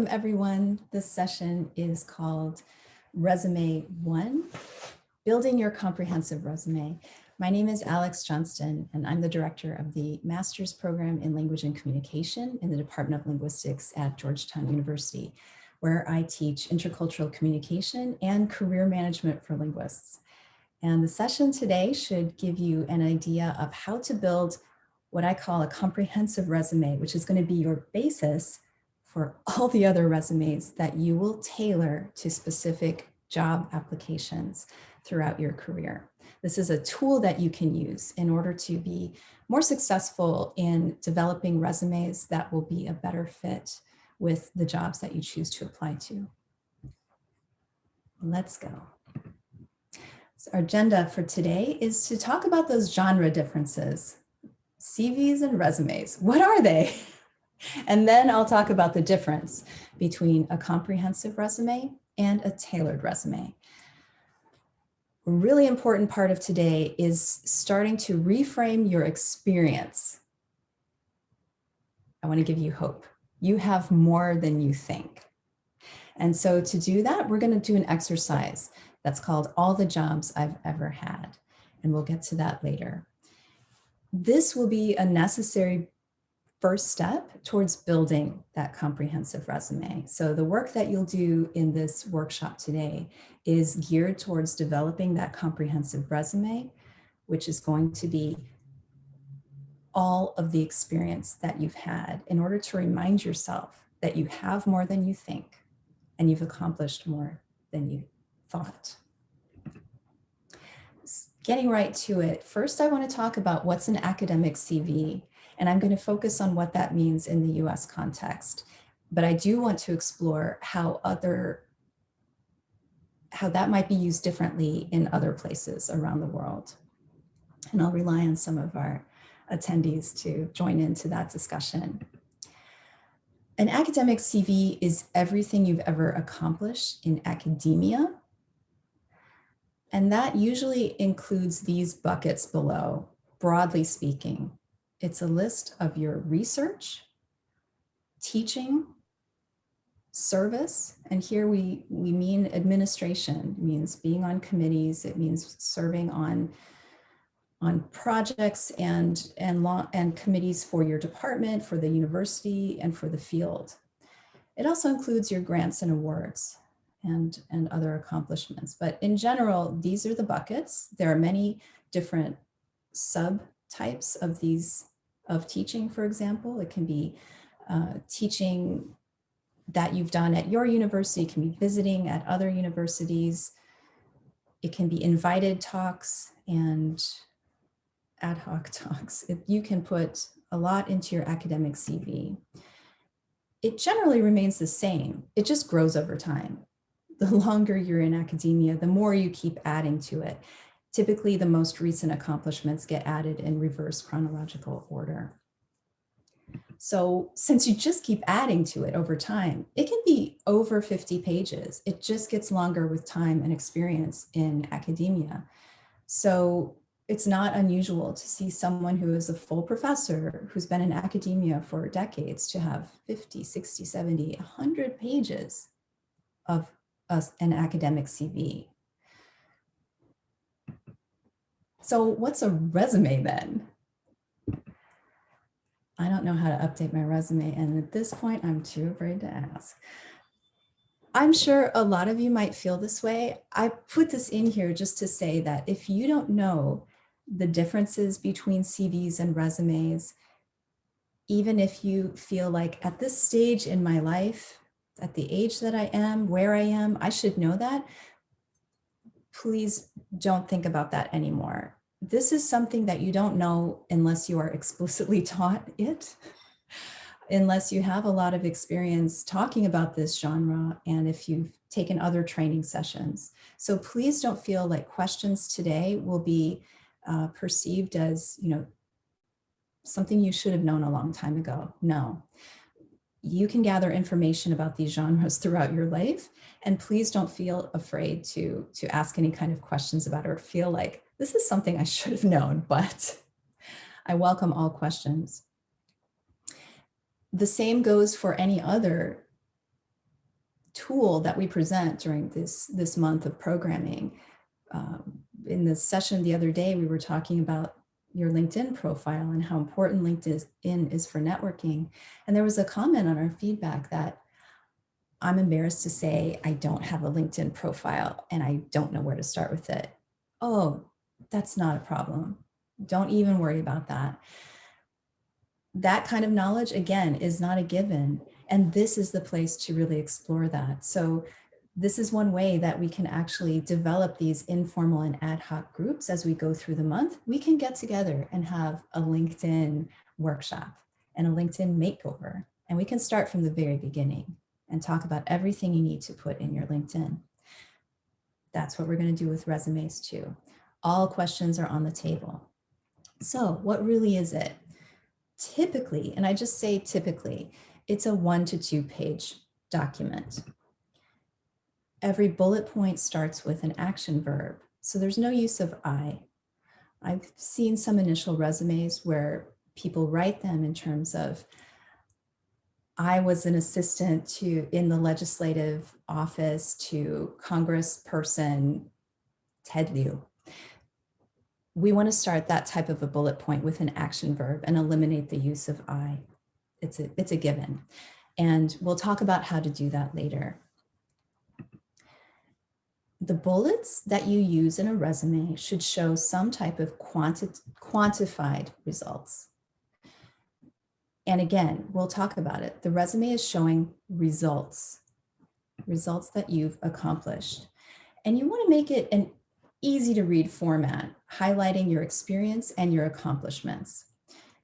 Welcome everyone. This session is called Resume One, Building Your Comprehensive Resume. My name is Alex Johnston and I'm the director of the Master's Program in Language and Communication in the Department of Linguistics at Georgetown University, where I teach intercultural communication and career management for linguists. And the session today should give you an idea of how to build what I call a comprehensive resume, which is going to be your basis for all the other resumes that you will tailor to specific job applications throughout your career. This is a tool that you can use in order to be more successful in developing resumes that will be a better fit with the jobs that you choose to apply to. Let's go. So our agenda for today is to talk about those genre differences, CVs and resumes. What are they? And then I'll talk about the difference between a comprehensive resume and a tailored resume. A really important part of today is starting to reframe your experience. I want to give you hope. You have more than you think. And so to do that, we're going to do an exercise that's called All the Jobs I've Ever Had. And we'll get to that later. This will be a necessary first step towards building that comprehensive resume. So the work that you'll do in this workshop today is geared towards developing that comprehensive resume, which is going to be all of the experience that you've had in order to remind yourself that you have more than you think and you've accomplished more than you thought. Getting right to it, first I want to talk about what's an academic CV and I'm going to focus on what that means in the US context. But I do want to explore how other how that might be used differently in other places around the world. And I'll rely on some of our attendees to join into that discussion. An academic CV is everything you've ever accomplished in academia. And that usually includes these buckets below, broadly speaking. It's a list of your research, teaching, service, and here we, we mean administration, it means being on committees, it means serving on, on projects and, and, law, and committees for your department, for the university, and for the field. It also includes your grants and awards and, and other accomplishments. But in general, these are the buckets. There are many different subtypes of these of teaching, for example. It can be uh, teaching that you've done at your university, it can be visiting at other universities. It can be invited talks and ad hoc talks. If you can put a lot into your academic CV. It generally remains the same. It just grows over time. The longer you're in academia, the more you keep adding to it. Typically, the most recent accomplishments get added in reverse chronological order. So since you just keep adding to it over time, it can be over 50 pages. It just gets longer with time and experience in academia. So it's not unusual to see someone who is a full professor who's been in academia for decades to have 50, 60, 70, 100 pages of an academic CV. So what's a resume then? I don't know how to update my resume. And at this point, I'm too afraid to ask. I'm sure a lot of you might feel this way. I put this in here just to say that if you don't know the differences between CVs and resumes, even if you feel like at this stage in my life, at the age that I am, where I am, I should know that, please don't think about that anymore. This is something that you don't know unless you are explicitly taught it, unless you have a lot of experience talking about this genre and if you've taken other training sessions. So please don't feel like questions today will be uh, perceived as, you know, something you should have known a long time ago. No, you can gather information about these genres throughout your life. And please don't feel afraid to, to ask any kind of questions about it or feel like this is something I should have known, but I welcome all questions. The same goes for any other tool that we present during this, this month of programming. Um, in the session the other day, we were talking about your LinkedIn profile and how important LinkedIn is for networking. And there was a comment on our feedback that I'm embarrassed to say I don't have a LinkedIn profile and I don't know where to start with it. Oh, that's not a problem. Don't even worry about that. That kind of knowledge, again, is not a given. And this is the place to really explore that. So this is one way that we can actually develop these informal and ad hoc groups as we go through the month. We can get together and have a LinkedIn workshop and a LinkedIn makeover. And we can start from the very beginning and talk about everything you need to put in your LinkedIn. That's what we're going to do with resumes too. All questions are on the table. So what really is it? Typically, and I just say typically, it's a one to two page document. Every bullet point starts with an action verb. So there's no use of I. I've seen some initial resumes where people write them in terms of I was an assistant to in the legislative office to Congressperson Ted Lieu. We want to start that type of a bullet point with an action verb and eliminate the use of I. It's a, it's a given. And we'll talk about how to do that later. The bullets that you use in a resume should show some type of quanti quantified results. And again, we'll talk about it. The resume is showing results, results that you've accomplished. And you wanna make it an easy to read format, highlighting your experience and your accomplishments.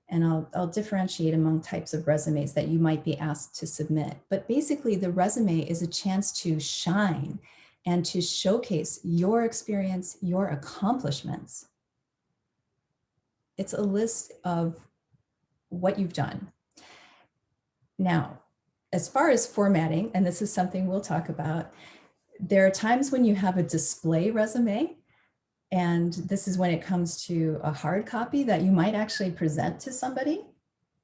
And I'll, I'll differentiate among types of resumes that you might be asked to submit. But basically the resume is a chance to shine and to showcase your experience, your accomplishments. It's a list of what you've done. Now, as far as formatting, and this is something we'll talk about, there are times when you have a display resume, and this is when it comes to a hard copy that you might actually present to somebody,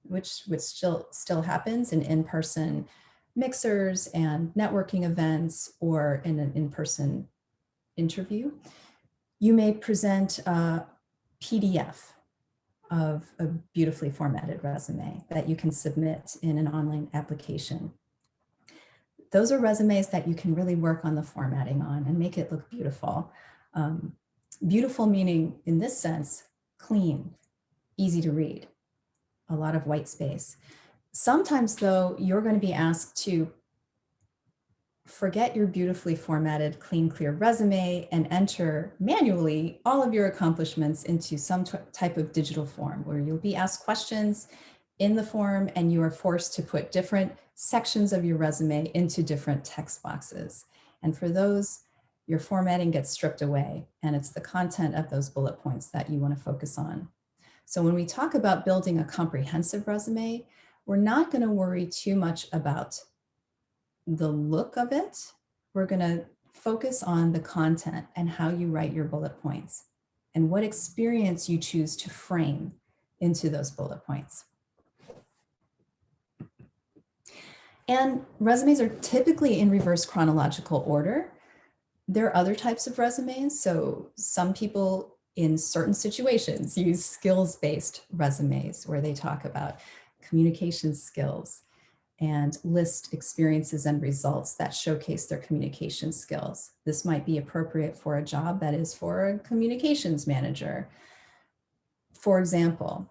which, which still, still happens in in-person mixers and networking events or in an in-person interview. You may present a PDF of a beautifully formatted resume that you can submit in an online application. Those are resumes that you can really work on the formatting on and make it look beautiful. Um, beautiful meaning in this sense, clean, easy to read, a lot of white space. Sometimes though, you're going to be asked to forget your beautifully formatted, clean, clear resume and enter manually all of your accomplishments into some type of digital form where you'll be asked questions in the form and you are forced to put different sections of your resume into different text boxes. And for those, your formatting gets stripped away and it's the content of those bullet points that you want to focus on. So when we talk about building a comprehensive resume, we're not going to worry too much about the look of it, we're going to focus on the content and how you write your bullet points and what experience you choose to frame into those bullet points. And resumes are typically in reverse chronological order. There are other types of resumes. So some people in certain situations use skills-based resumes where they talk about communication skills, and list experiences and results that showcase their communication skills. This might be appropriate for a job that is for a communications manager. For example,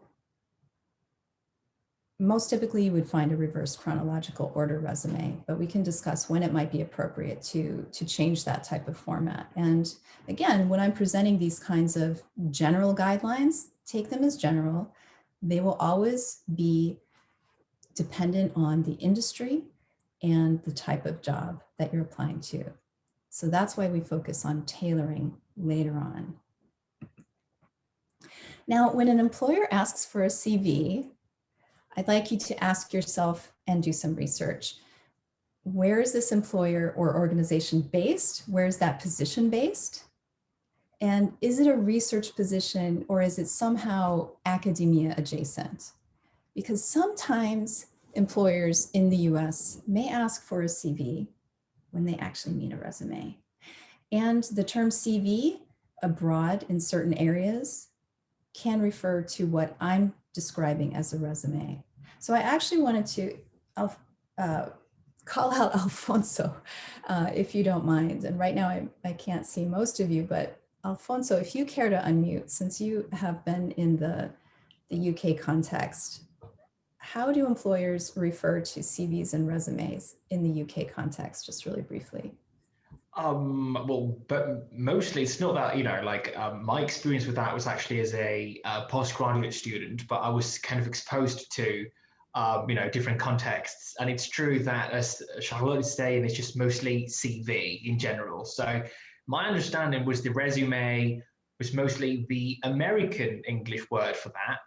most typically you would find a reverse chronological order resume, but we can discuss when it might be appropriate to, to change that type of format. And again, when I'm presenting these kinds of general guidelines, take them as general. They will always be dependent on the industry and the type of job that you're applying to. So that's why we focus on tailoring later on. Now, when an employer asks for a CV, I'd like you to ask yourself and do some research. Where is this employer or organization based? Where is that position based? And is it a research position or is it somehow academia adjacent? because sometimes employers in the US may ask for a CV, when they actually mean a resume. And the term CV abroad in certain areas can refer to what I'm describing as a resume. So I actually wanted to uh, call out Alfonso, uh, if you don't mind. And right now I, I can't see most of you, but Alfonso, if you care to unmute, since you have been in the, the UK context, how do employers refer to CVs and resumes in the UK context, just really briefly? Um, well, but mostly it's not that, you know, like um, my experience with that was actually as a uh, postgraduate student, but I was kind of exposed to, um, you know, different contexts. And it's true that as Charlotte is saying, it's just mostly CV in general. So my understanding was the resume was mostly the American English word for that.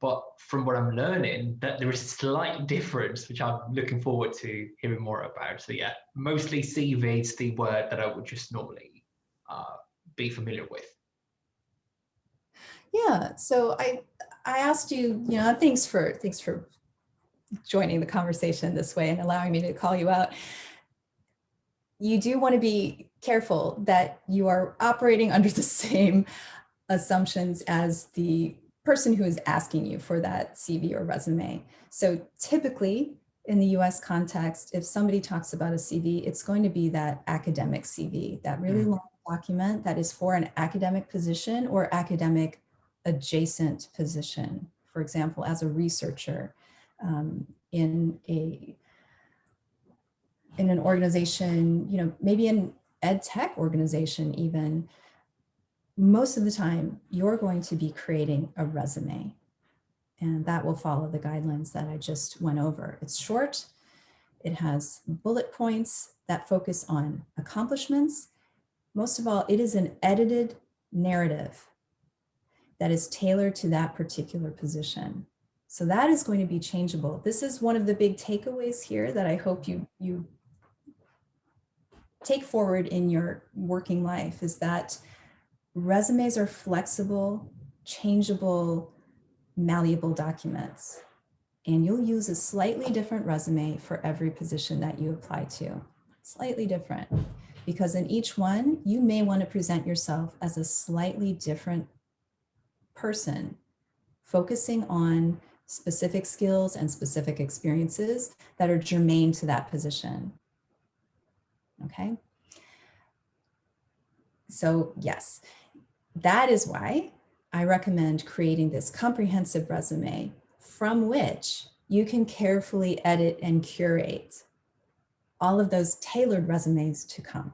But from what I'm learning, that there is a slight difference, which I'm looking forward to hearing more about. So yeah, mostly CV is the word that I would just normally uh, be familiar with. Yeah, so I I asked you, you know, thanks for thanks for joining the conversation this way and allowing me to call you out. You do want to be careful that you are operating under the same assumptions as the person who is asking you for that CV or resume. So typically in the US context, if somebody talks about a CV, it's going to be that academic CV, that really mm. long document that is for an academic position or academic adjacent position. For example, as a researcher um, in a in an organization, you know, maybe an ed tech organization even, most of the time you're going to be creating a resume and that will follow the guidelines that I just went over. It's short, it has bullet points that focus on accomplishments. Most of all, it is an edited narrative that is tailored to that particular position. So that is going to be changeable. This is one of the big takeaways here that I hope you, you take forward in your working life is that resumes are flexible, changeable, malleable documents. And you'll use a slightly different resume for every position that you apply to. Slightly different. Because in each one, you may want to present yourself as a slightly different person, focusing on specific skills and specific experiences that are germane to that position. Okay. So yes, that is why I recommend creating this comprehensive resume from which you can carefully edit and curate all of those tailored resumes to come.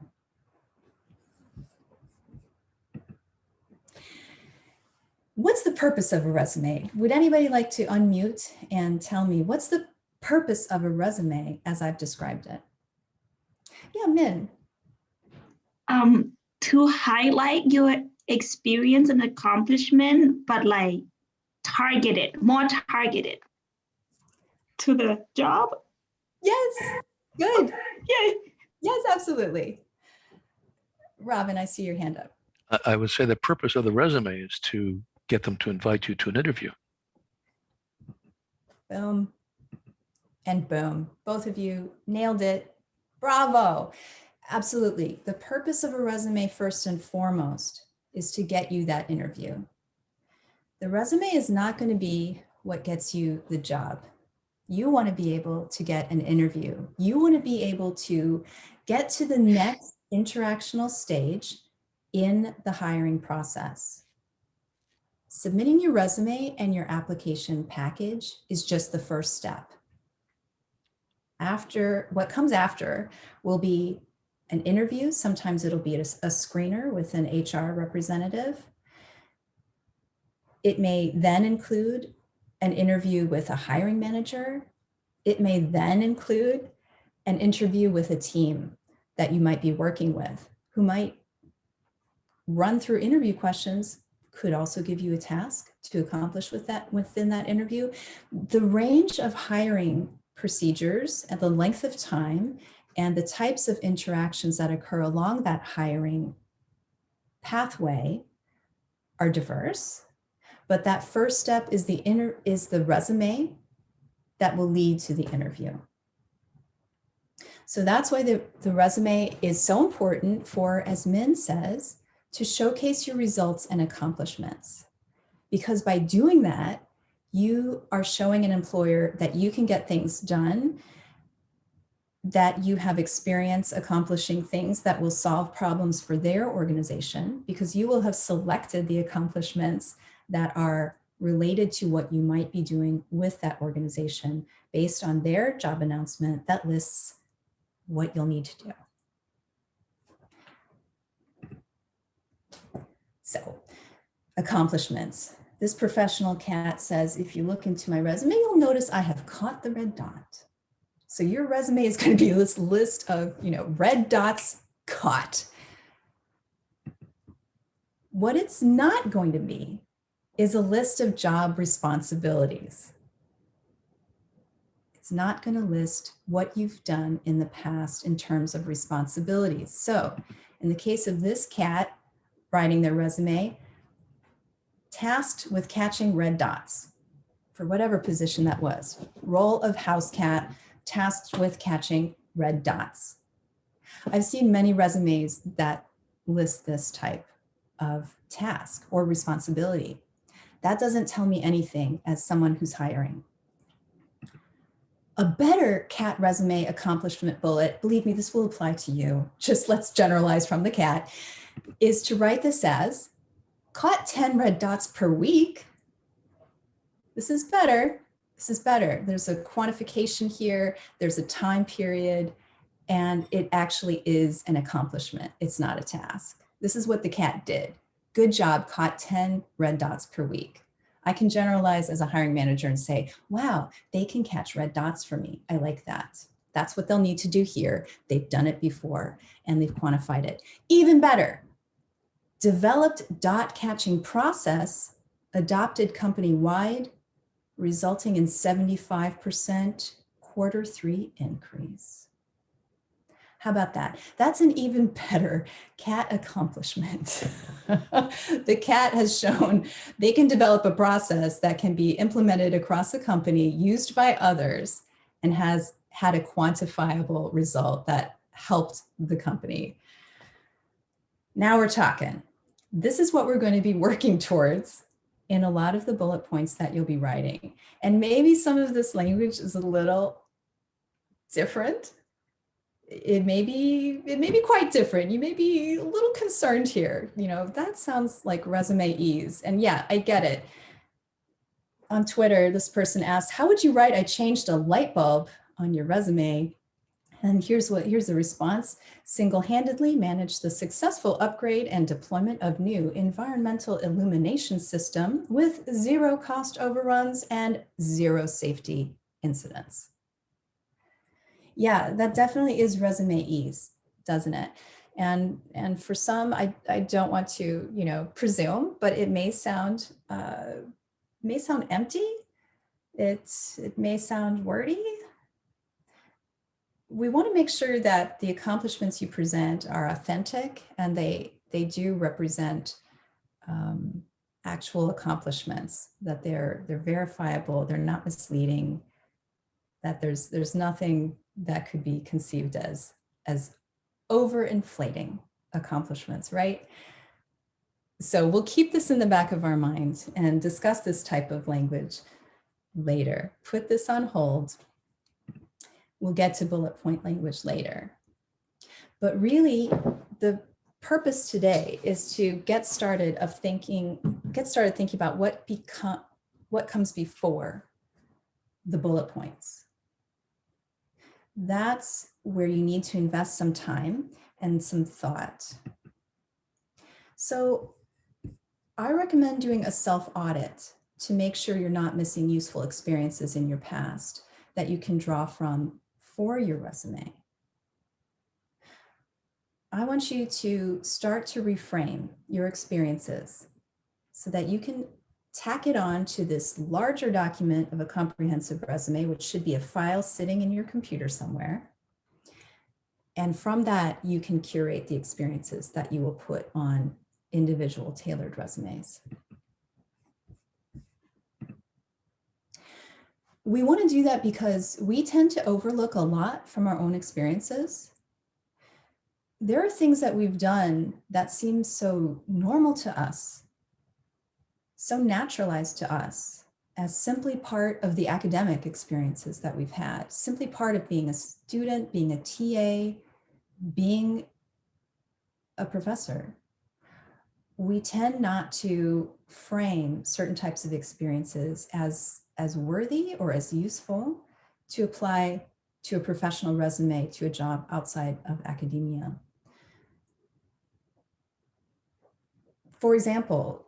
What's the purpose of a resume? Would anybody like to unmute and tell me what's the purpose of a resume as I've described it? Yeah, Min. Um, to highlight your experience and accomplishment, but like targeted, more targeted to the job. Yes, good. Yeah. Yes, absolutely. Robin, I see your hand up. I would say the purpose of the resume is to get them to invite you to an interview. Boom. And boom. Both of you nailed it. Bravo. Absolutely. The purpose of a resume first and foremost is to get you that interview. The resume is not going to be what gets you the job. You want to be able to get an interview. You want to be able to get to the next interactional stage in the hiring process. Submitting your resume and your application package is just the first step. After, what comes after will be an interview. Sometimes it'll be a, a screener with an HR representative. It may then include an interview with a hiring manager. It may then include an interview with a team that you might be working with who might run through interview questions, could also give you a task to accomplish with that within that interview. The range of hiring procedures and the length of time and the types of interactions that occur along that hiring pathway are diverse. But that first step is the inner is the resume that will lead to the interview. So that's why the, the resume is so important for, as Min says, to showcase your results and accomplishments. Because by doing that, you are showing an employer that you can get things done, that you have experience accomplishing things that will solve problems for their organization, because you will have selected the accomplishments that are related to what you might be doing with that organization based on their job announcement that lists what you'll need to do. So accomplishments. This professional cat says, if you look into my resume, you'll notice I have caught the red dot. So your resume is going to be this list of, you know, red dots caught. What it's not going to be is a list of job responsibilities. It's not going to list what you've done in the past in terms of responsibilities. So in the case of this cat writing their resume, tasked with catching red dots for whatever position that was, role of house cat, tasked with catching red dots. I've seen many resumes that list this type of task or responsibility. That doesn't tell me anything as someone who's hiring. A better cat resume accomplishment bullet, believe me, this will apply to you, just let's generalize from the cat, is to write this as caught 10 red dots per week. This is better. This is better. There's a quantification here. There's a time period and it actually is an accomplishment. It's not a task. This is what the cat did. Good job, caught 10 red dots per week. I can generalize as a hiring manager and say, wow, they can catch red dots for me. I like that. That's what they'll need to do here. They've done it before and they've quantified it. Even better, developed dot catching process adopted company-wide, resulting in 75% quarter three increase. How about that? That's an even better cat accomplishment. the cat has shown they can develop a process that can be implemented across a company, used by others, and has had a quantifiable result that helped the company. Now we're talking. This is what we're going to be working towards in a lot of the bullet points that you'll be writing. And maybe some of this language is a little different. It may be it may be quite different. You may be a little concerned here. You know that sounds like resume ease. And yeah i get it. On twitter this person asked how would you write? I changed a light bulb on your resume and here's what here's the response single-handedly managed the successful upgrade and deployment of new environmental illumination system with zero cost overruns and zero safety incidents yeah, that definitely is resume ease, doesn't it? And, and for some, I, I don't want to, you know, presume, but it may sound, uh, may sound empty. It's, it may sound wordy. We want to make sure that the accomplishments you present are authentic and they, they do represent um, actual accomplishments, that they're, they're verifiable, they're not misleading, that there's, there's nothing that could be conceived as, as overinflating accomplishments, right? So we'll keep this in the back of our mind and discuss this type of language later. Put this on hold. We'll get to bullet point language later. But really, the purpose today is to get started of thinking, get started thinking about what become, what comes before the bullet points that's where you need to invest some time and some thought. So I recommend doing a self-audit to make sure you're not missing useful experiences in your past that you can draw from for your resume. I want you to start to reframe your experiences so that you can tack it on to this larger document of a comprehensive resume, which should be a file sitting in your computer somewhere. And from that, you can curate the experiences that you will put on individual tailored resumes. We want to do that because we tend to overlook a lot from our own experiences. There are things that we've done that seem so normal to us, so naturalized to us as simply part of the academic experiences that we've had, simply part of being a student, being a TA, being a professor. We tend not to frame certain types of experiences as, as worthy or as useful to apply to a professional resume to a job outside of academia. For example,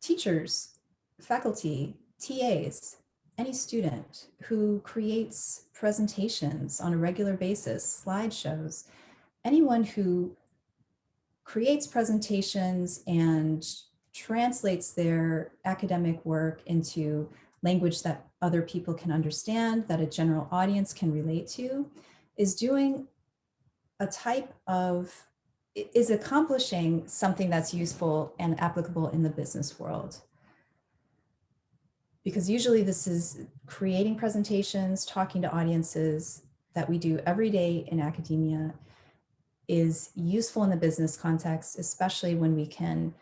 teachers faculty, TAs, any student who creates presentations on a regular basis, slideshows, anyone who creates presentations and translates their academic work into language that other people can understand, that a general audience can relate to, is doing a type of, is accomplishing something that's useful and applicable in the business world. Because usually this is creating presentations, talking to audiences that we do every day in academia is useful in the business context, especially when we can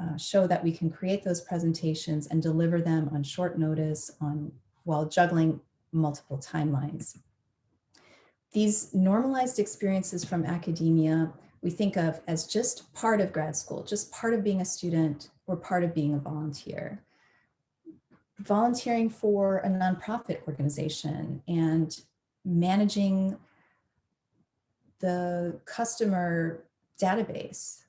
uh, show that we can create those presentations and deliver them on short notice on while juggling multiple timelines. These normalized experiences from academia, we think of as just part of grad school, just part of being a student or part of being a volunteer volunteering for a nonprofit organization and managing the customer database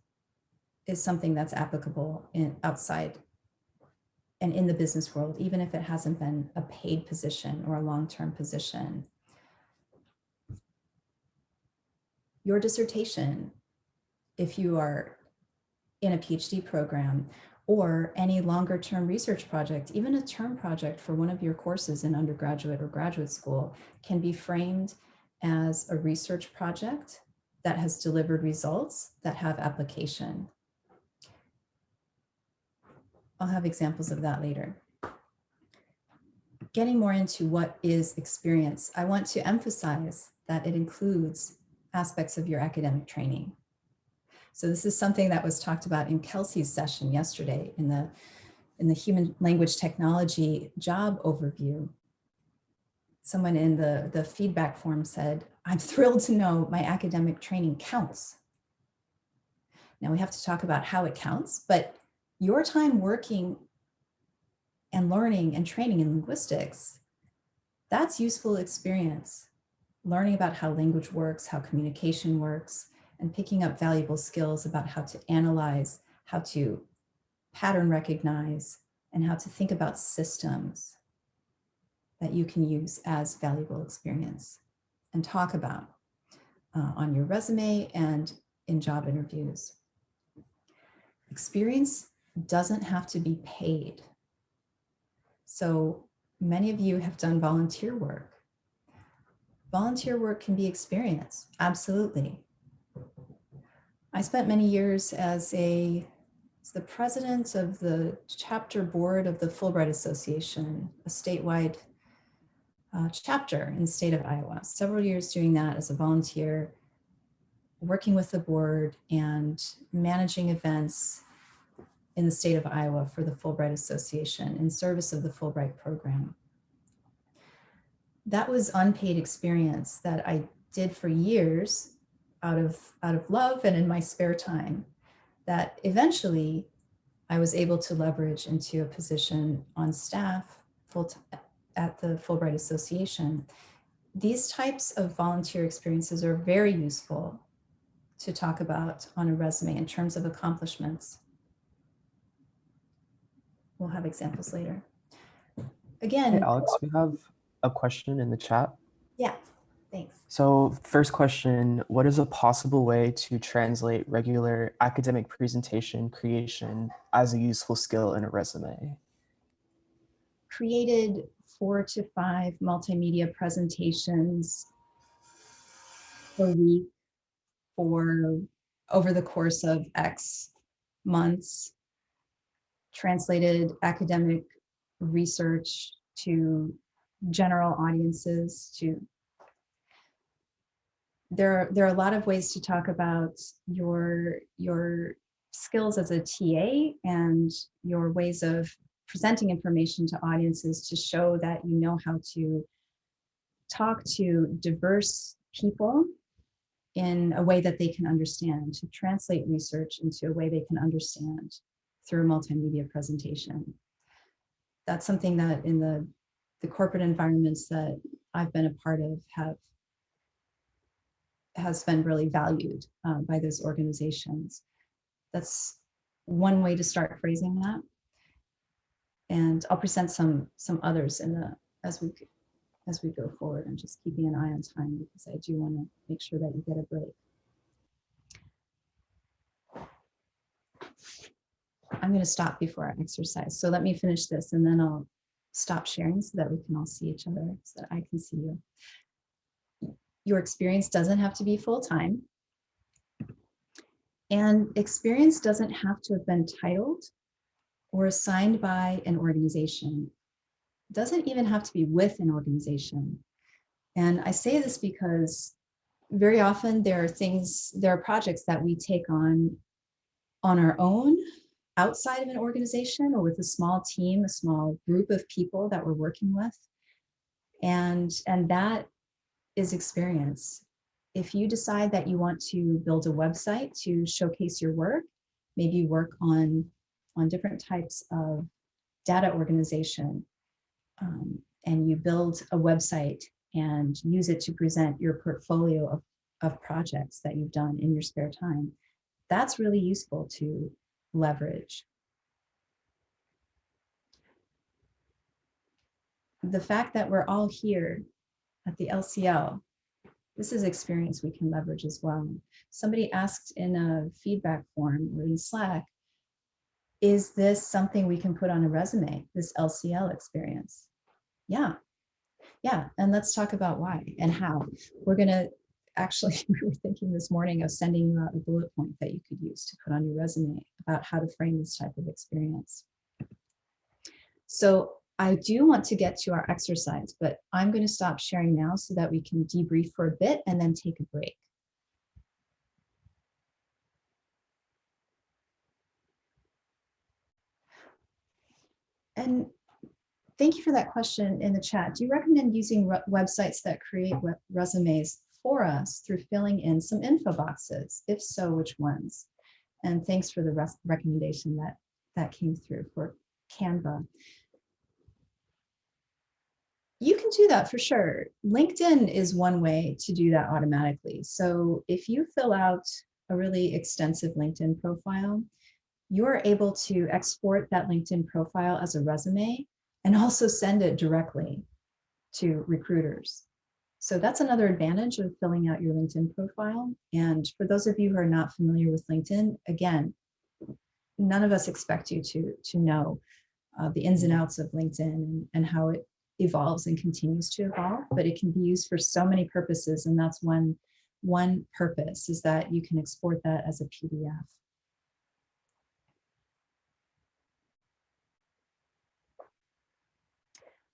is something that's applicable in outside and in the business world, even if it hasn't been a paid position or a long-term position. Your dissertation, if you are in a PhD program, or any longer term research project, even a term project for one of your courses in undergraduate or graduate school can be framed as a research project that has delivered results that have application. I'll have examples of that later. Getting more into what is experience, I want to emphasize that it includes aspects of your academic training. So this is something that was talked about in Kelsey's session yesterday in the, in the human language technology job overview. Someone in the, the feedback form said, I'm thrilled to know my academic training counts. Now we have to talk about how it counts, but your time working and learning and training in linguistics, that's useful experience. Learning about how language works, how communication works, and picking up valuable skills about how to analyze, how to pattern recognize, and how to think about systems that you can use as valuable experience and talk about uh, on your resume and in job interviews. Experience doesn't have to be paid. So many of you have done volunteer work. Volunteer work can be experience, absolutely. I spent many years as a as the president of the chapter board of the Fulbright Association, a statewide uh, chapter in the state of Iowa. Several years doing that as a volunteer, working with the board and managing events in the state of Iowa for the Fulbright Association in service of the Fulbright program. That was unpaid experience that I did for years out of out of love and in my spare time that eventually I was able to leverage into a position on staff full at the Fulbright Association. These types of volunteer experiences are very useful to talk about on a resume in terms of accomplishments. We'll have examples later. Again, Hey, Alex, we have a question in the chat. yeah, Thanks. So first question, what is a possible way to translate regular academic presentation creation as a useful skill in a resume? Created four to five multimedia presentations per week for over the course of X months, translated academic research to general audiences, to there, there are a lot of ways to talk about your, your skills as a TA and your ways of presenting information to audiences to show that you know how to talk to diverse people in a way that they can understand, to translate research into a way they can understand through a multimedia presentation. That's something that in the, the corporate environments that I've been a part of have has been really valued uh, by those organizations. That's one way to start phrasing that. And I'll present some some others in the as we as we go forward. I'm just keeping an eye on time because I do want to make sure that you get a break. I'm going to stop before I exercise. So let me finish this and then I'll stop sharing so that we can all see each other, so that I can see you. Your experience doesn't have to be full-time. And experience doesn't have to have been titled or assigned by an organization. It Doesn't even have to be with an organization. And I say this because very often there are things, there are projects that we take on on our own outside of an organization or with a small team, a small group of people that we're working with. And, and that is experience. If you decide that you want to build a website to showcase your work, maybe you work on, on different types of data organization, um, and you build a website and use it to present your portfolio of, of projects that you've done in your spare time, that's really useful to leverage. The fact that we're all here at the LCL, this is experience we can leverage as well. Somebody asked in a feedback form or in Slack, is this something we can put on a resume, this LCL experience? Yeah, yeah, and let's talk about why and how. We're gonna actually, we were thinking this morning of sending you out a bullet point that you could use to put on your resume about how to frame this type of experience. So I do want to get to our exercise, but I'm going to stop sharing now so that we can debrief for a bit and then take a break. And thank you for that question in the chat. Do you recommend using websites that create resumes for us through filling in some info boxes? If so, which ones? And thanks for the recommendation that that came through for Canva. You can do that for sure. LinkedIn is one way to do that automatically. So if you fill out a really extensive LinkedIn profile, you're able to export that LinkedIn profile as a resume and also send it directly to recruiters. So that's another advantage of filling out your LinkedIn profile. And for those of you who are not familiar with LinkedIn, again, none of us expect you to, to know uh, the ins and outs of LinkedIn and, and how it evolves and continues to evolve, but it can be used for so many purposes. And that's one, one purpose is that you can export that as a PDF.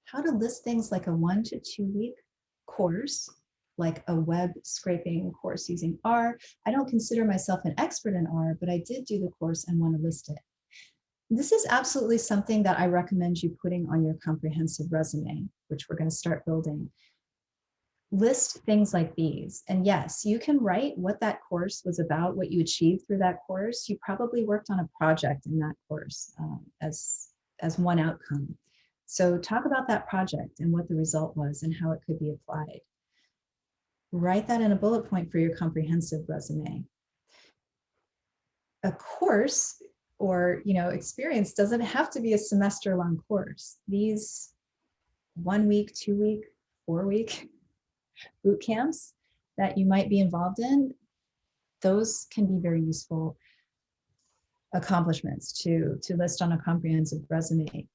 How to list things like a one to two week course, like a web scraping course using R. I don't consider myself an expert in R, but I did do the course and want to list it. This is absolutely something that I recommend you putting on your comprehensive resume, which we're going to start building. List things like these. And yes, you can write what that course was about, what you achieved through that course. You probably worked on a project in that course um, as, as one outcome. So talk about that project and what the result was and how it could be applied. Write that in a bullet point for your comprehensive resume. A course or you know experience doesn't have to be a semester long course. These one week, two week, four week boot camps that you might be involved in, those can be very useful accomplishments to, to list on a comprehensive resume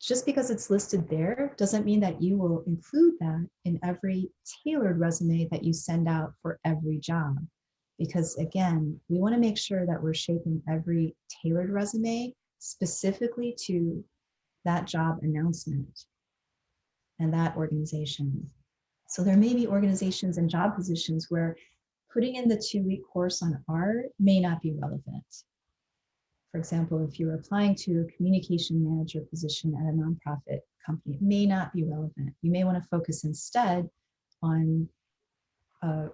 just because it's listed there doesn't mean that you will include that in every tailored resume that you send out for every job. Because again, we wanna make sure that we're shaping every tailored resume specifically to that job announcement. and that organization. So there may be organizations and job positions where putting in the two-week course on R may not be relevant. For example, if you're applying to a communication manager position at a nonprofit company, it may not be relevant. You may want to focus instead on a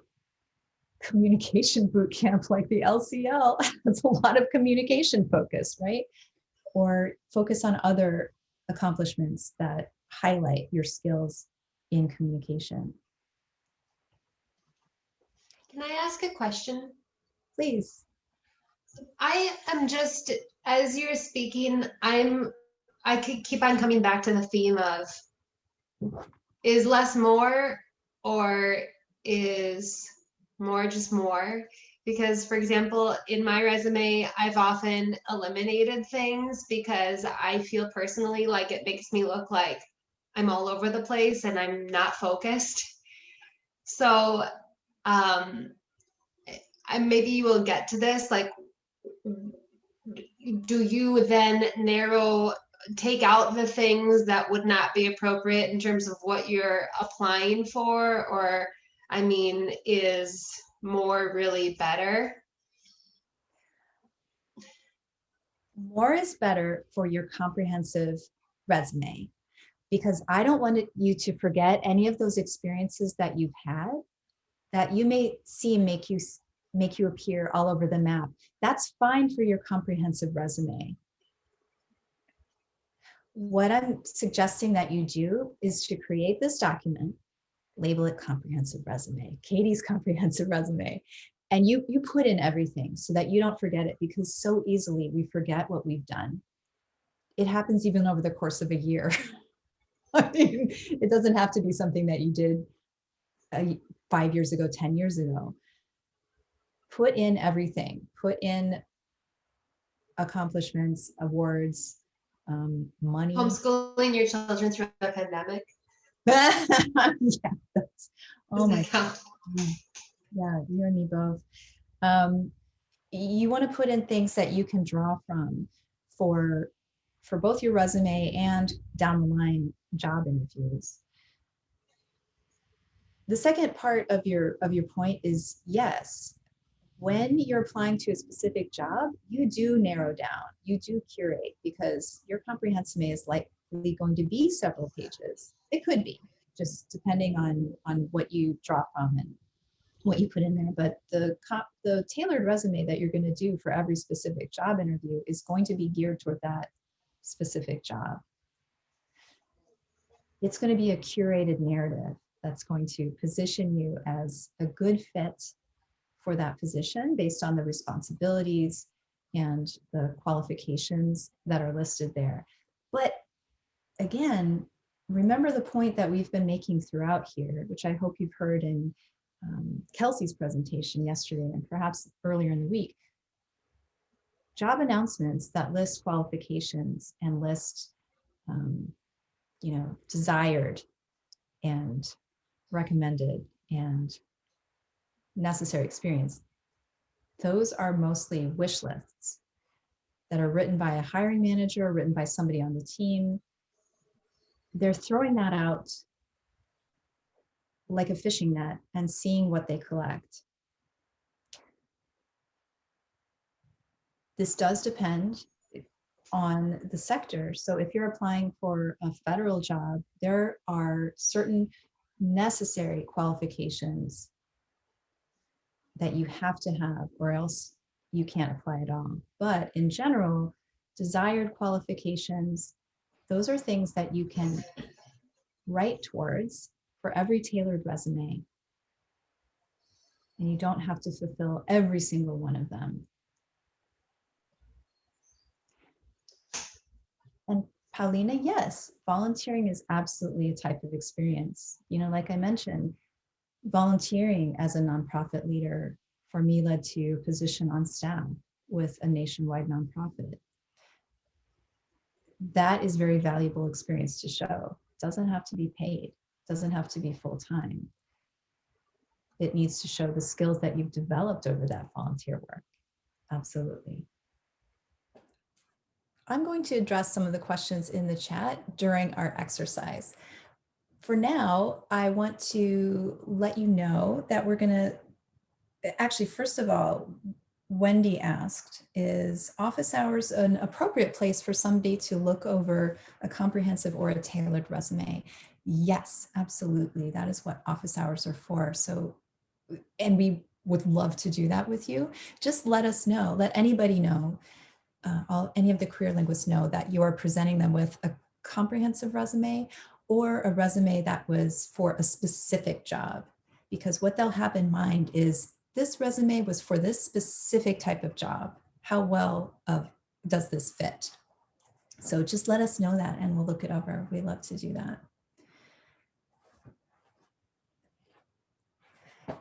communication boot camp like the LCL. That's a lot of communication focus, right? Or focus on other accomplishments that highlight your skills in communication. Can I ask a question? Please. I am just, as you're speaking, I'm, I could keep on coming back to the theme of is less more or is more just more? Because for example, in my resume, I've often eliminated things because I feel personally like it makes me look like I'm all over the place and I'm not focused. So um, maybe you will get to this, like, do you then narrow, take out the things that would not be appropriate in terms of what you're applying for? Or, I mean, is more really better? More is better for your comprehensive resume because I don't want you to forget any of those experiences that you've had that you may see make you make you appear all over the map. That's fine for your comprehensive resume. What I'm suggesting that you do is to create this document, label it comprehensive resume, Katie's comprehensive resume, and you, you put in everything so that you don't forget it because so easily we forget what we've done. It happens even over the course of a year. I mean, it doesn't have to be something that you did uh, five years ago, 10 years ago put in everything, put in accomplishments, awards, um, money. Homeschooling your children through the pandemic? yeah, that's, oh my, count? yeah, you and me both. Um, you want to put in things that you can draw from for for both your resume and down the line job interviews. The second part of your of your point is yes, when you're applying to a specific job, you do narrow down, you do curate because your comprehensive is likely going to be several pages. It could be, just depending on, on what you draw from and what you put in there. But the, comp, the tailored resume that you're going to do for every specific job interview is going to be geared toward that specific job. It's going to be a curated narrative that's going to position you as a good fit for that position based on the responsibilities and the qualifications that are listed there. But again, remember the point that we've been making throughout here, which I hope you've heard in um, Kelsey's presentation yesterday and perhaps earlier in the week. Job announcements that list qualifications and list, um, you know, desired and recommended and necessary experience. Those are mostly wish lists that are written by a hiring manager, or written by somebody on the team. They're throwing that out like a fishing net and seeing what they collect. This does depend on the sector. So if you're applying for a federal job, there are certain necessary qualifications that you have to have or else you can't apply at all. But in general, desired qualifications, those are things that you can write towards for every tailored resume. And you don't have to fulfill every single one of them. And Paulina, yes, volunteering is absolutely a type of experience. You know, like I mentioned, volunteering as a nonprofit leader for me led to position on staff with a nationwide nonprofit. That is very valuable experience to show. Doesn't have to be paid, doesn't have to be full time. It needs to show the skills that you've developed over that volunteer work. Absolutely. I'm going to address some of the questions in the chat during our exercise. For now, I want to let you know that we're gonna, actually, first of all, Wendy asked, is office hours an appropriate place for somebody to look over a comprehensive or a tailored resume? Yes, absolutely. That is what office hours are for. So, and we would love to do that with you. Just let us know, let anybody know, uh, all, any of the career linguists know that you are presenting them with a comprehensive resume or a resume that was for a specific job. Because what they'll have in mind is this resume was for this specific type of job. How well of does this fit? So just let us know that and we'll look it over. We love to do that.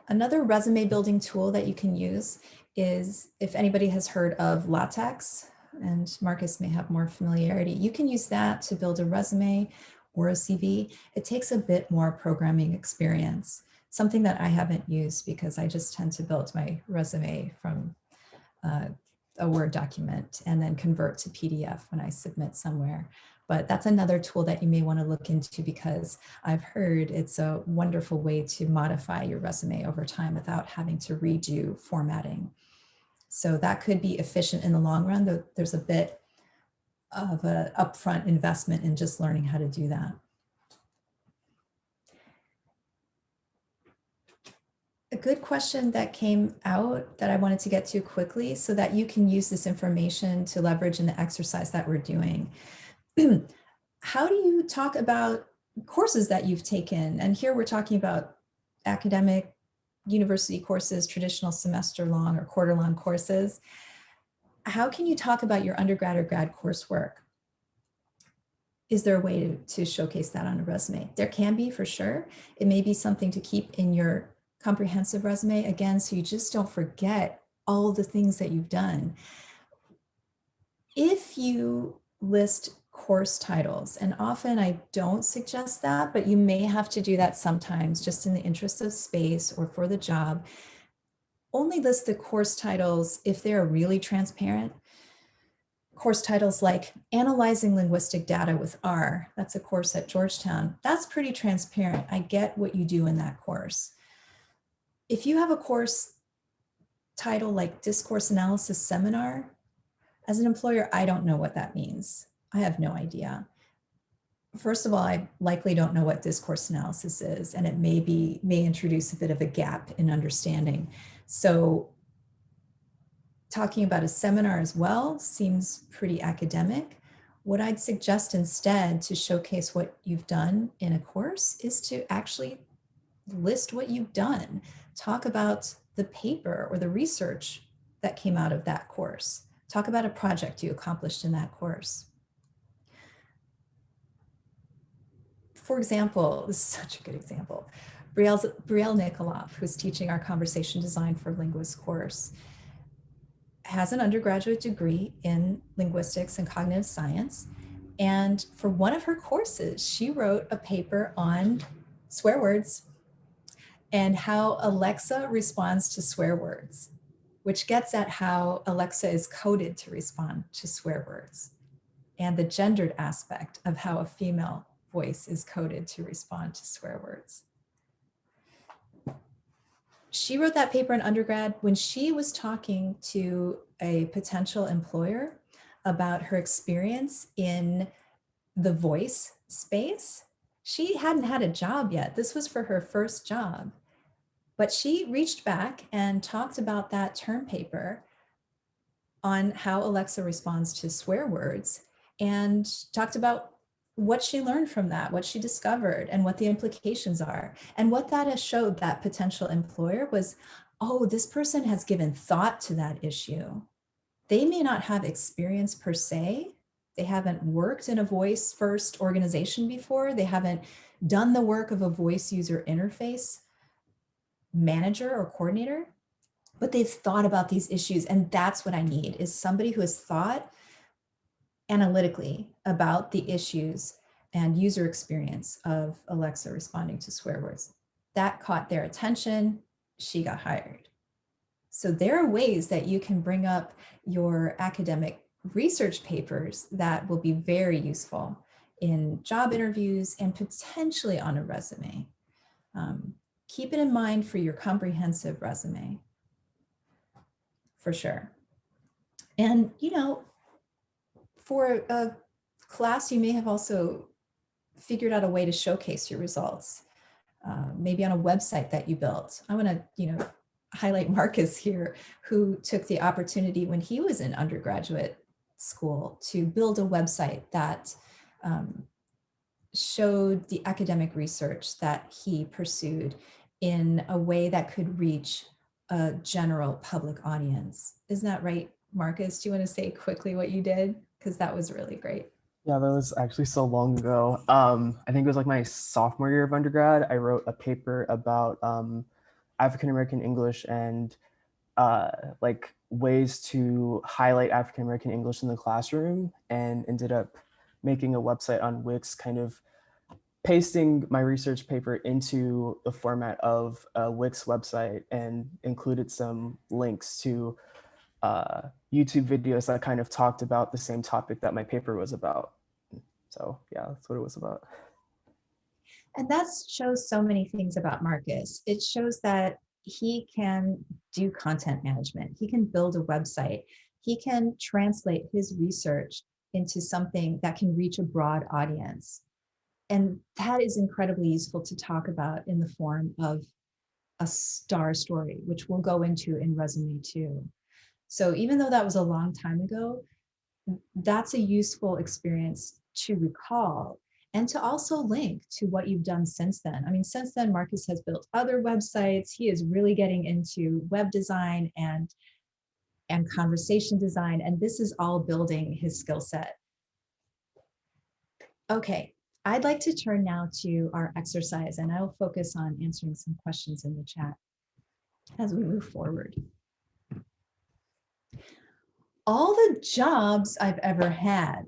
Another resume building tool that you can use is if anybody has heard of LaTeX, and Marcus may have more familiarity, you can use that to build a resume or a CV. It takes a bit more programming experience, something that I haven't used because I just tend to build my resume from uh, a Word document and then convert to PDF when I submit somewhere. But that's another tool that you may want to look into because I've heard it's a wonderful way to modify your resume over time without having to redo formatting. So that could be efficient in the long run, though there's a bit of an upfront investment in just learning how to do that. A good question that came out that I wanted to get to quickly so that you can use this information to leverage in the exercise that we're doing. How do you talk about courses that you've taken? And here we're talking about academic university courses, traditional semester long or quarter long courses how can you talk about your undergrad or grad coursework? Is there a way to, to showcase that on a resume? There can be for sure. It may be something to keep in your comprehensive resume again, so you just don't forget all the things that you've done. If you list course titles, and often I don't suggest that, but you may have to do that sometimes just in the interest of space or for the job only list the course titles if they're really transparent. Course titles like Analyzing Linguistic Data with R, that's a course at Georgetown. That's pretty transparent. I get what you do in that course. If you have a course title like Discourse Analysis Seminar, as an employer, I don't know what that means. I have no idea. First of all, I likely don't know what discourse analysis is, and it may be may introduce a bit of a gap in understanding. So talking about a seminar as well seems pretty academic. What I'd suggest instead to showcase what you've done in a course is to actually list what you've done. Talk about the paper or the research that came out of that course. Talk about a project you accomplished in that course. For example, this is such a good example. Brielle, Brielle Nikolov, who's teaching our conversation design for Linguists course, has an undergraduate degree in linguistics and cognitive science. And for one of her courses, she wrote a paper on swear words and how Alexa responds to swear words, which gets at how Alexa is coded to respond to swear words and the gendered aspect of how a female voice is coded to respond to swear words she wrote that paper in undergrad when she was talking to a potential employer about her experience in the voice space. She hadn't had a job yet. This was for her first job. But she reached back and talked about that term paper on how Alexa responds to swear words and talked about what she learned from that, what she discovered and what the implications are. And what that has showed that potential employer was, oh, this person has given thought to that issue. They may not have experience per se. They haven't worked in a voice first organization before. They haven't done the work of a voice user interface manager or coordinator, but they've thought about these issues. And that's what I need is somebody who has thought analytically about the issues and user experience of Alexa responding to swear words. That caught their attention. She got hired. So there are ways that you can bring up your academic research papers that will be very useful in job interviews, and potentially on a resume. Um, keep it in mind for your comprehensive resume, for sure. And, you know, for a class, you may have also figured out a way to showcase your results, uh, maybe on a website that you built. I want to, you know, highlight Marcus here, who took the opportunity when he was in undergraduate school to build a website that um, showed the academic research that he pursued in a way that could reach a general public audience. Isn't that right, Marcus? Do you want to say quickly what you did? Because that was really great. Yeah, that was actually so long ago. Um, I think it was like my sophomore year of undergrad. I wrote a paper about um, African American English and uh, like ways to highlight African American English in the classroom and ended up making a website on Wix, kind of pasting my research paper into the format of a Wix website and included some links to uh, YouTube videos that kind of talked about the same topic that my paper was about. So yeah, that's what it was about. And that shows so many things about Marcus. It shows that he can do content management. He can build a website. He can translate his research into something that can reach a broad audience. And that is incredibly useful to talk about in the form of a star story, which we'll go into in resume two. So even though that was a long time ago, that's a useful experience to recall and to also link to what you've done since then. I mean, since then, Marcus has built other websites. He is really getting into web design and, and conversation design, and this is all building his skill set. Okay, I'd like to turn now to our exercise, and I'll focus on answering some questions in the chat as we move forward. All the jobs I've ever had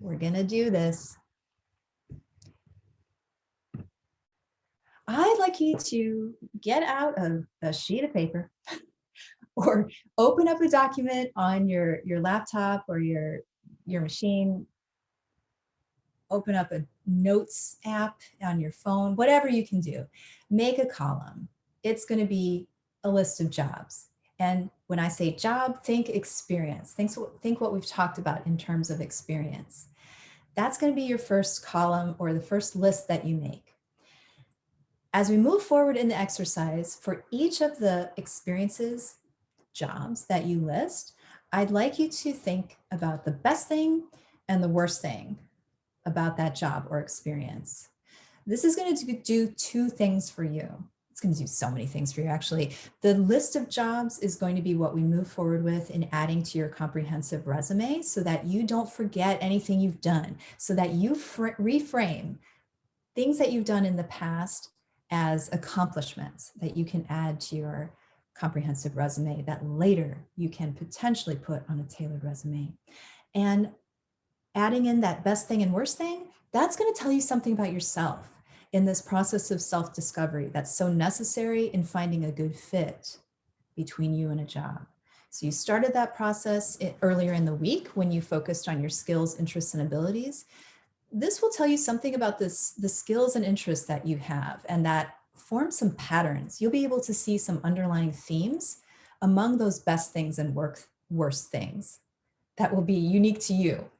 we're going to do this. I'd like you to get out a, a sheet of paper or open up a document on your, your laptop or your, your machine. Open up a notes app on your phone, whatever you can do. Make a column. It's going to be a list of jobs. And when I say job, think experience. Think, think what we've talked about in terms of experience. That's going to be your first column or the first list that you make. As we move forward in the exercise, for each of the experiences, jobs that you list, I'd like you to think about the best thing and the worst thing about that job or experience. This is going to do two things for you it's going to do so many things for you actually. The list of jobs is going to be what we move forward with in adding to your comprehensive resume so that you don't forget anything you've done, so that you reframe things that you've done in the past as accomplishments that you can add to your comprehensive resume that later you can potentially put on a tailored resume. And adding in that best thing and worst thing, that's going to tell you something about yourself in this process of self-discovery that's so necessary in finding a good fit between you and a job. So you started that process earlier in the week when you focused on your skills, interests, and abilities. This will tell you something about this, the skills and interests that you have and that form some patterns. You'll be able to see some underlying themes among those best things and work, worst things that will be unique to you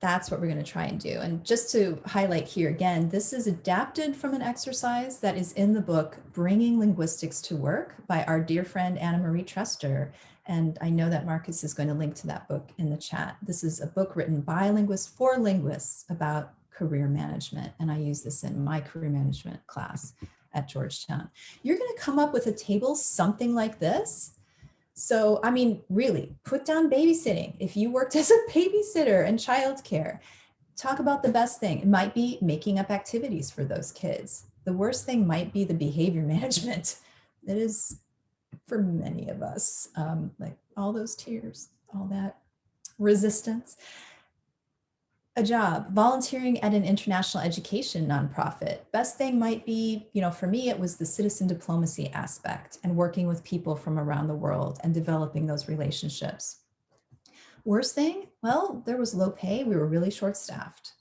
that's what we're going to try and do. And just to highlight here again, this is adapted from an exercise that is in the book, Bringing Linguistics to Work by our dear friend Anna Marie Trester. And I know that Marcus is going to link to that book in the chat. This is a book written by linguists for linguists about career management. And I use this in my career management class at Georgetown. You're going to come up with a table something like this so, I mean, really put down babysitting. If you worked as a babysitter and childcare, talk about the best thing. It might be making up activities for those kids. The worst thing might be the behavior management. It is for many of us, um, like all those tears, all that resistance a job, volunteering at an international education nonprofit. Best thing might be, you know, for me, it was the citizen diplomacy aspect and working with people from around the world and developing those relationships. Worst thing, well, there was low pay. We were really short staffed.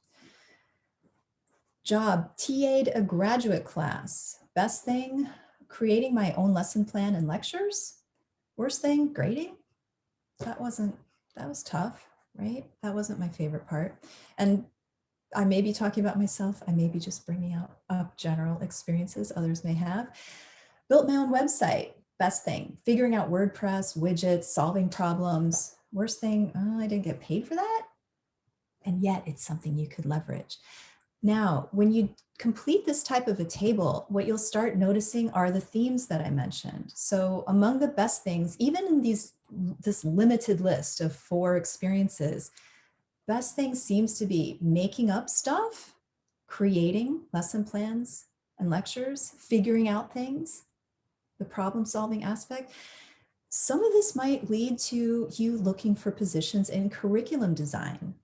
Job, TA'd a graduate class. Best thing, creating my own lesson plan and lectures. Worst thing, grading. That wasn't, that was tough, right? That wasn't my favorite part. And I may be talking about myself. I may be just bringing out up general experiences others may have. Built my own website. Best thing, figuring out WordPress, widgets, solving problems. Worst thing, oh, I didn't get paid for that. And yet it's something you could leverage. Now, when you complete this type of a table, what you'll start noticing are the themes that I mentioned. So among the best things, even in these this limited list of four experiences, best thing seems to be making up stuff, creating lesson plans and lectures, figuring out things, the problem solving aspect. Some of this might lead to you looking for positions in curriculum design.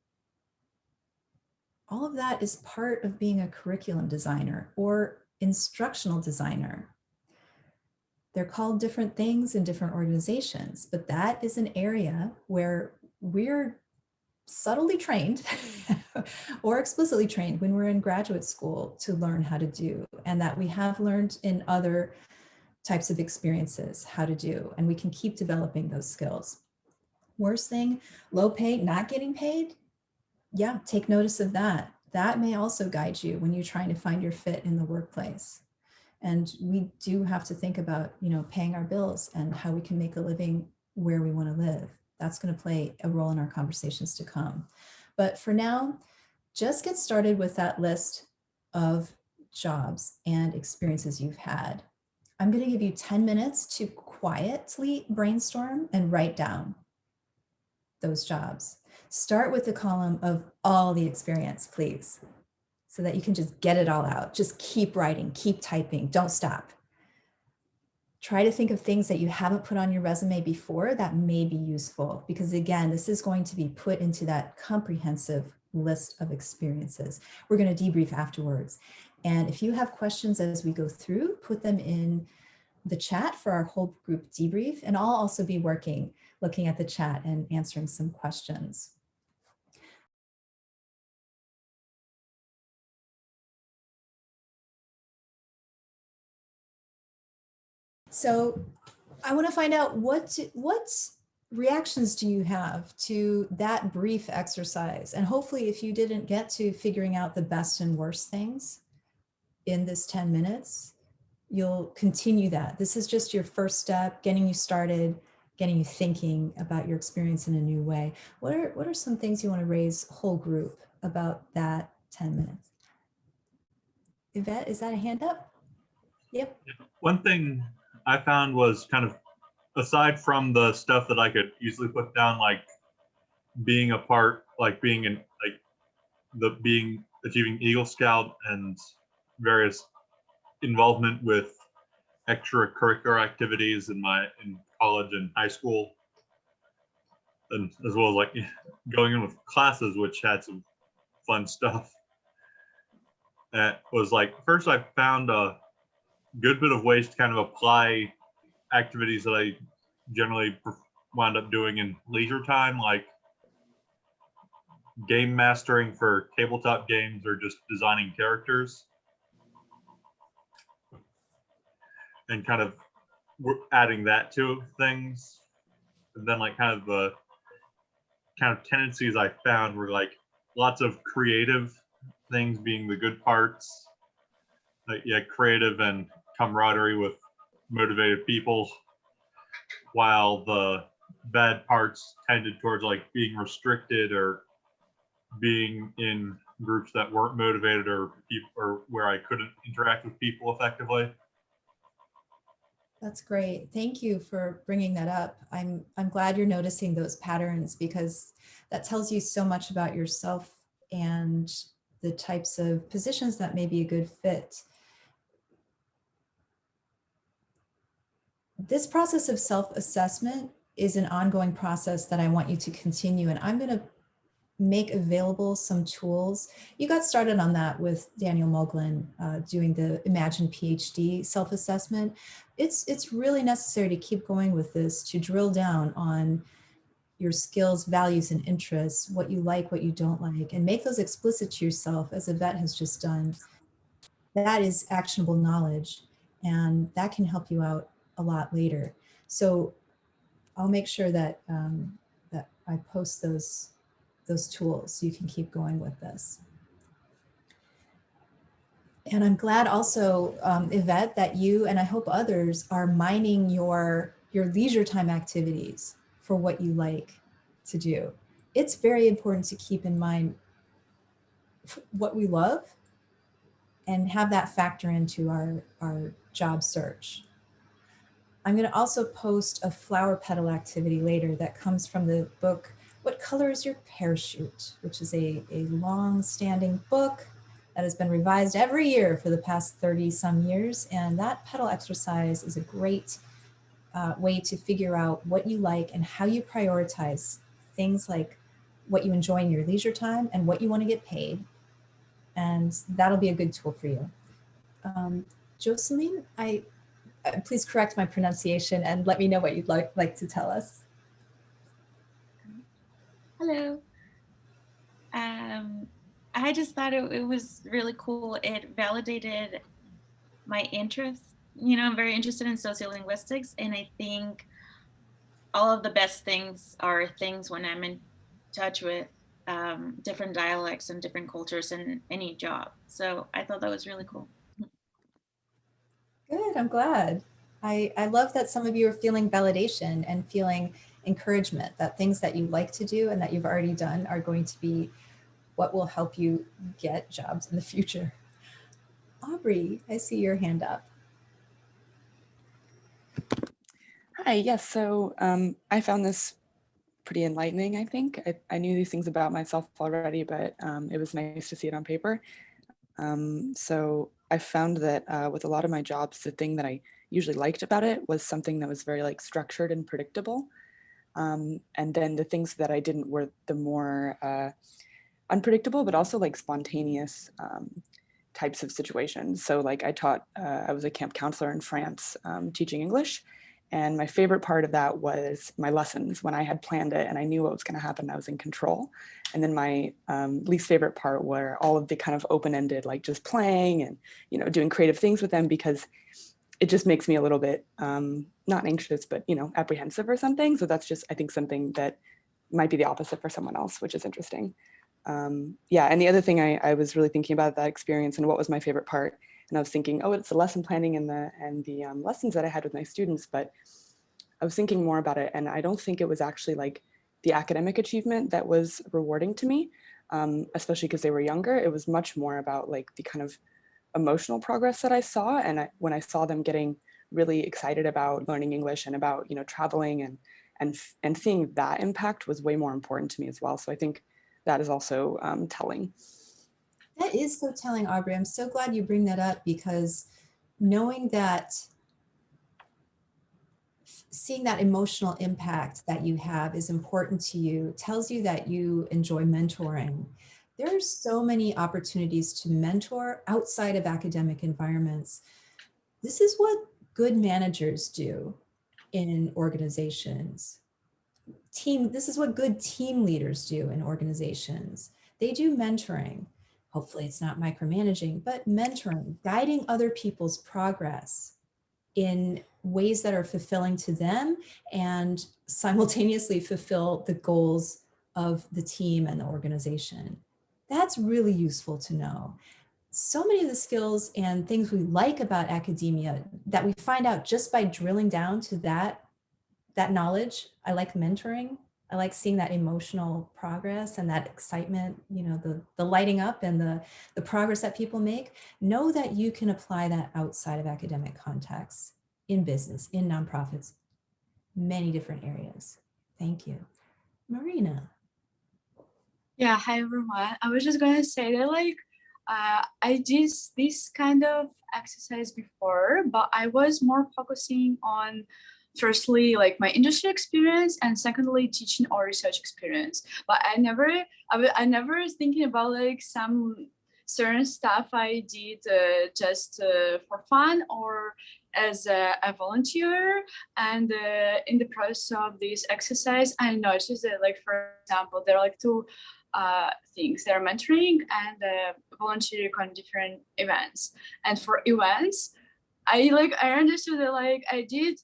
All of that is part of being a curriculum designer or instructional designer. They're called different things in different organizations, but that is an area where we're subtly trained or explicitly trained when we're in graduate school to learn how to do and that we have learned in other types of experiences how to do and we can keep developing those skills. Worst thing, low pay, not getting paid. Yeah, take notice of that. That may also guide you when you're trying to find your fit in the workplace. And we do have to think about, you know, paying our bills and how we can make a living where we want to live. That's going to play a role in our conversations to come. But for now, just get started with that list of jobs and experiences you've had. I'm going to give you 10 minutes to quietly brainstorm and write down those jobs. Start with the column of all the experience, please, so that you can just get it all out. Just keep writing, keep typing, don't stop. Try to think of things that you haven't put on your resume before that may be useful, because again, this is going to be put into that comprehensive list of experiences. We're going to debrief afterwards. And if you have questions as we go through, put them in the chat for our whole group debrief. And I'll also be working, looking at the chat and answering some questions. So I want to find out what, what reactions do you have to that brief exercise? And hopefully if you didn't get to figuring out the best and worst things in this 10 minutes, you'll continue that. This is just your first step, getting you started, getting you thinking about your experience in a new way. What are, what are some things you want to raise whole group about that 10 minutes? Yvette, is that a hand up? Yep. One thing I found was kind of aside from the stuff that I could easily put down, like being a part, like being in like the being achieving Eagle Scout and various involvement with extracurricular activities in my in college and high school. And as well as like going in with classes which had some fun stuff. That was like first i found a good bit of ways to kind of apply activities that i generally wound up doing in leisure time like game mastering for tabletop games or just designing characters and kind of adding that to things. And then like kind of the kind of tendencies I found were like lots of creative things being the good parts. Like yeah, creative and camaraderie with motivated people, while the bad parts tended towards like being restricted or being in groups that weren't motivated or or where I couldn't interact with people effectively. That's great. Thank you for bringing that up. I'm, I'm glad you're noticing those patterns because that tells you so much about yourself and the types of positions that may be a good fit. This process of self-assessment is an ongoing process that I want you to continue and I'm going to make available some tools. You got started on that with Daniel Moglin uh, doing the Imagine PhD self-assessment. It's, it's really necessary to keep going with this to drill down on your skills, values, and interests, what you like, what you don't like, and make those explicit to yourself as Yvette has just done. That is actionable knowledge and that can help you out a lot later. So I'll make sure that, um, that I post those, those tools so you can keep going with this. And I'm glad also, um, Yvette, that you and I hope others are mining your, your leisure time activities for what you like to do. It's very important to keep in mind what we love and have that factor into our, our job search. I'm going to also post a flower petal activity later that comes from the book, What Color is Your Parachute, which is a, a long standing book that has been revised every year for the past 30 some years. And that petal exercise is a great uh, way to figure out what you like and how you prioritize things like what you enjoy in your leisure time and what you want to get paid. And that'll be a good tool for you. Um, Jocelyn, I, please correct my pronunciation and let me know what you'd like, like to tell us. Hello. Um, I just thought it, it was really cool. It validated my interest. You know, I'm very interested in sociolinguistics, and I think all of the best things are things when I'm in touch with um, different dialects and different cultures in any job. So I thought that was really cool. Good, I'm glad. I, I love that some of you are feeling validation and feeling encouragement that things that you like to do and that you've already done are going to be what will help you get jobs in the future. Aubrey, I see your hand up. Hi, yes, so um, I found this pretty enlightening, I think. I, I, knew these things about myself already, but um, it was nice to see it on paper. Um, so I found that uh, with a lot of my jobs, the thing that I usually liked about it was something that was very like structured and predictable. Um, and then the things that I didn't were the more uh, unpredictable, but also like spontaneous um, types of situations. So like I taught, uh, I was a camp counselor in France um, teaching English. And my favorite part of that was my lessons when I had planned it and I knew what was going to happen. I was in control. And then my um, least favorite part were all of the kind of open-ended, like just playing and, you know, doing creative things with them because it just makes me a little bit um, not anxious, but, you know, apprehensive or something. So that's just, I think, something that might be the opposite for someone else, which is interesting. Um, yeah, and the other thing I, I was really thinking about that experience and what was my favorite part and I was thinking, oh, it's the lesson planning and the and the um, lessons that I had with my students, but I was thinking more about it, and I don't think it was actually like the academic achievement that was rewarding to me, um, especially because they were younger. It was much more about like the kind of emotional progress that I saw, and I, when I saw them getting really excited about learning English and about you know traveling and and and seeing that impact was way more important to me as well. So I think that is also um, telling. That is so telling, Aubrey. I'm so glad you bring that up because knowing that seeing that emotional impact that you have is important to you tells you that you enjoy mentoring. There are so many opportunities to mentor outside of academic environments. This is what good managers do in organizations. Team, this is what good team leaders do in organizations. They do mentoring hopefully it's not micromanaging, but mentoring, guiding other people's progress in ways that are fulfilling to them and simultaneously fulfill the goals of the team and the organization. That's really useful to know. So many of the skills and things we like about academia that we find out just by drilling down to that, that knowledge. I like mentoring. I like seeing that emotional progress and that excitement, you know, the, the lighting up and the, the progress that people make. Know that you can apply that outside of academic contexts, in business, in nonprofits, many different areas. Thank you. Marina. Yeah, hi everyone. I was just to say that like, uh, I did this kind of exercise before, but I was more focusing on firstly like my industry experience and secondly teaching or research experience but i never i, I never thinking about like some certain stuff I did uh, just uh, for fun or as a, a volunteer. And uh, in the process of this exercise, I noticed that, like for example, there are like two uh, things: they're mentoring and uh, volunteering on different events. And for events, I like I understood that like I did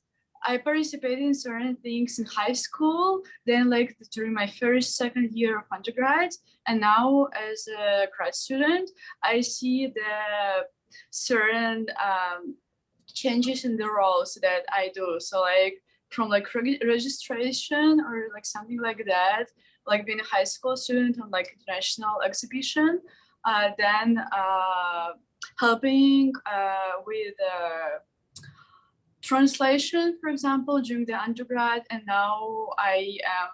I participated in certain things in high school, then like during my first, second year of undergrad, and now as a grad student, I see the certain um, changes in the roles that I do. So like from like reg registration or like something like that, like being a high school student on like international exhibition, uh, then uh, helping uh, with uh, translation, for example, during the undergrad, and now I am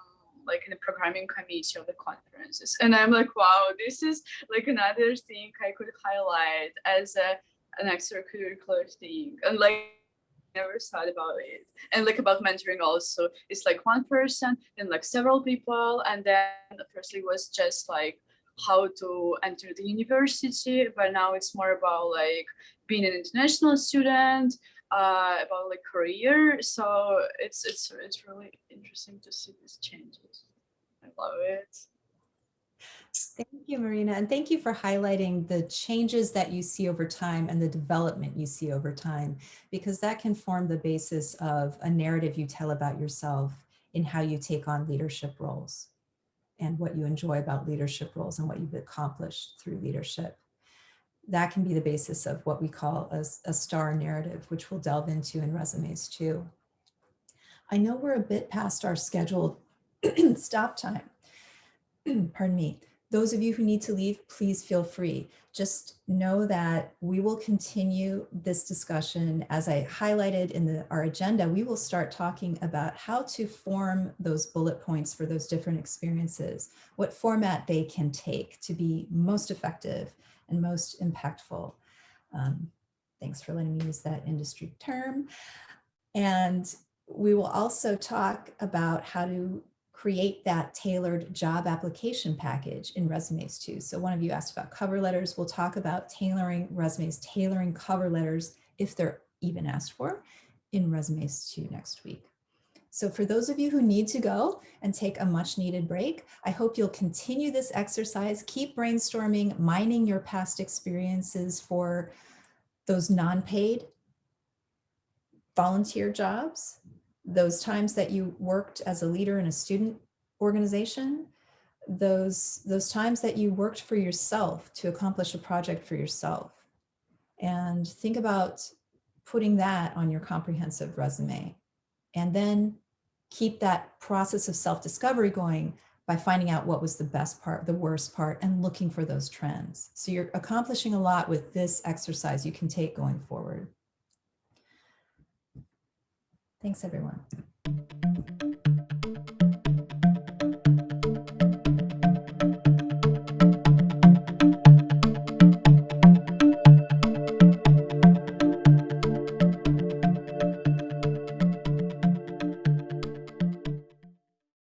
like in the programming committee of the conferences. And I'm like, wow, this is like another thing I could highlight as a, an extracurricular thing. And like never thought about it. And like about mentoring also, it's like one person and like several people. And then firstly was just like how to enter the university, but now it's more about like being an international student, uh, about like career. So it's it's it's really interesting to see these changes. I love it. Thank you, Marina. And thank you for highlighting the changes that you see over time and the development you see over time, because that can form the basis of a narrative you tell about yourself in how you take on leadership roles and what you enjoy about leadership roles and what you've accomplished through leadership that can be the basis of what we call a, a star narrative, which we'll delve into in resumes two. I know we're a bit past our scheduled stop time. Pardon me. Those of you who need to leave, please feel free. Just know that we will continue this discussion as I highlighted in the, our agenda. We will start talking about how to form those bullet points for those different experiences, what format they can take to be most effective and most impactful. Um, thanks for letting me use that industry term. And we will also talk about how to create that tailored job application package in resumes two. So one of you asked about cover letters. We'll talk about tailoring resumes, tailoring cover letters if they're even asked for in resumes two next week. So for those of you who need to go and take a much needed break, I hope you'll continue this exercise, keep brainstorming, mining your past experiences for those non-paid volunteer jobs, those times that you worked as a leader in a student organization, those, those times that you worked for yourself to accomplish a project for yourself. And think about putting that on your comprehensive resume. And then keep that process of self-discovery going by finding out what was the best part, the worst part, and looking for those trends. So you're accomplishing a lot with this exercise you can take going forward. Thanks, everyone.